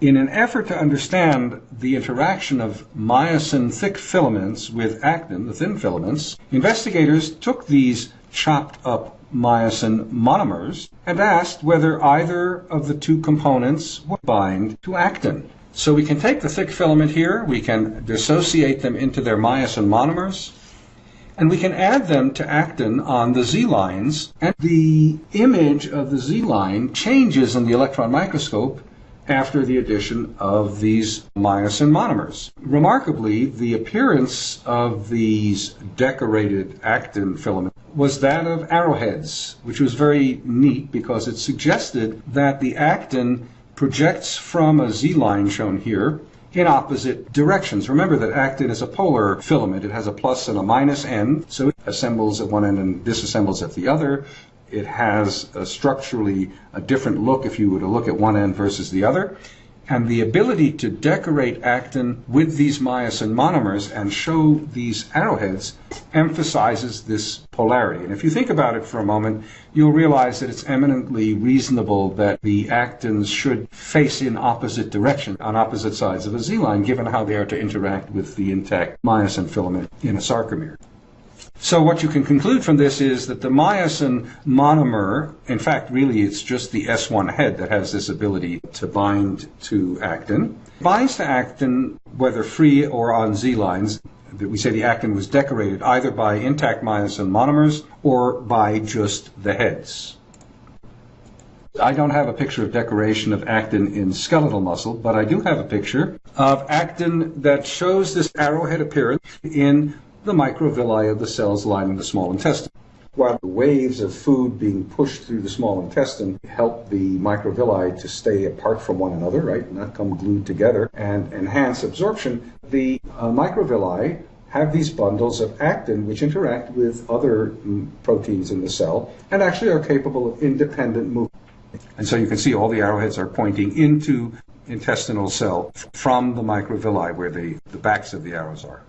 In an effort to understand the interaction of myosin thick filaments with actin, the thin filaments, investigators took these chopped up myosin monomers and asked whether either of the two components would bind to actin. So we can take the thick filament here, we can dissociate them into their myosin monomers, and we can add them to actin on the Z lines, and the image of the Z line changes in the electron microscope after the addition of these myosin monomers. Remarkably, the appearance of these decorated actin filaments was that of arrowheads, which was very neat because it suggested that the actin projects from a Z line shown here in opposite directions. Remember that actin is a polar filament. It has a plus and a minus end, so it assembles at one end and disassembles at the other. It has a structurally a different look if you were to look at one end versus the other. And the ability to decorate actin with these myosin monomers and show these arrowheads emphasizes this polarity. And if you think about it for a moment, you'll realize that it's eminently reasonable that the actins should face in opposite direction on opposite sides of a Z line, given how they are to interact with the intact myosin filament in a sarcomere. So what you can conclude from this is that the myosin monomer, in fact, really it's just the S1 head that has this ability to bind to actin, binds to actin whether free or on Z lines. We say the actin was decorated either by intact myosin monomers or by just the heads. I don't have a picture of decoration of actin in skeletal muscle, but I do have a picture of actin that shows this arrowhead appearance in the microvilli of the cells lining the small intestine. While the waves of food being pushed through the small intestine help the microvilli to stay apart from one another, right, not come glued together, and enhance absorption, the uh, microvilli have these bundles of actin which interact with other mm, proteins in the cell and actually are capable of independent movement. And so you can see all the arrowheads are pointing into intestinal cell from the microvilli where the, the backs of the arrows are.